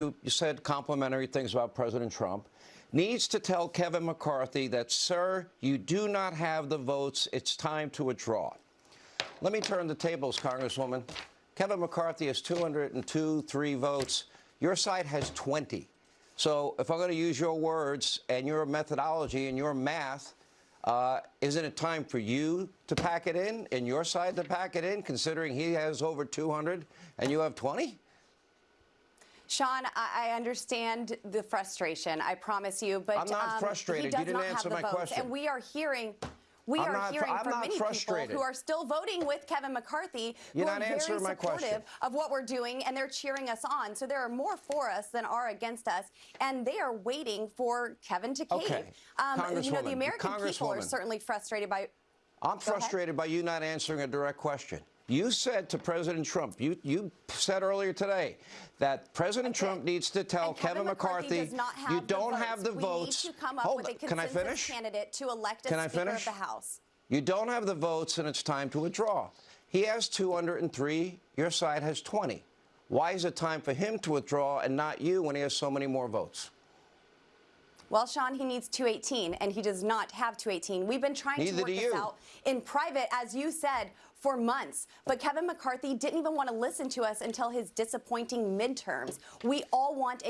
you said complimentary things about President Trump, needs to tell Kevin McCarthy that, sir, you do not have the votes. It's time to withdraw. Let me turn the tables, Congresswoman. Kevin McCarthy has 202, three votes. Your side has 20. So if I'm going to use your words and your methodology and your math, uh, isn't it time for you to pack it in and your side to pack it in, considering he has over 200 and you have 20? Sean, I, I understand the frustration. I promise you, but I'm not um, frustrated. He does You didn't not answer have the my votes, question. and we are hearing. We I'm are not- hearing I'm from many frustrated. people who are still voting with Kevin McCarthy, You're who not are very answering my supportive question. of what we're doing, and they're cheering us on. So there are more for us than are against us, and they are waiting for Kevin to cave. Okay. Um, you know, the American people are certainly frustrated by. I'm ahead. frustrated by you not answering a direct question. You said to President Trump, you, you said earlier today that President Trump needs to tell And Kevin McCarthy, does not have you don't votes. have the we votes. need to come up Hold with a. Can I finish? candidate to elect a Can I Speaker finish? of the House. You don't have the votes, and it's time to withdraw. He has 203. Your side has 20. Why is it time for him to withdraw and not you when he has so many more votes? Well, Sean, he needs 218, and he does not have 218. We've been trying Neither to work this you. out in private, as you said, for months. But Kevin McCarthy didn't even want to listen to us until his disappointing midterms. We all want a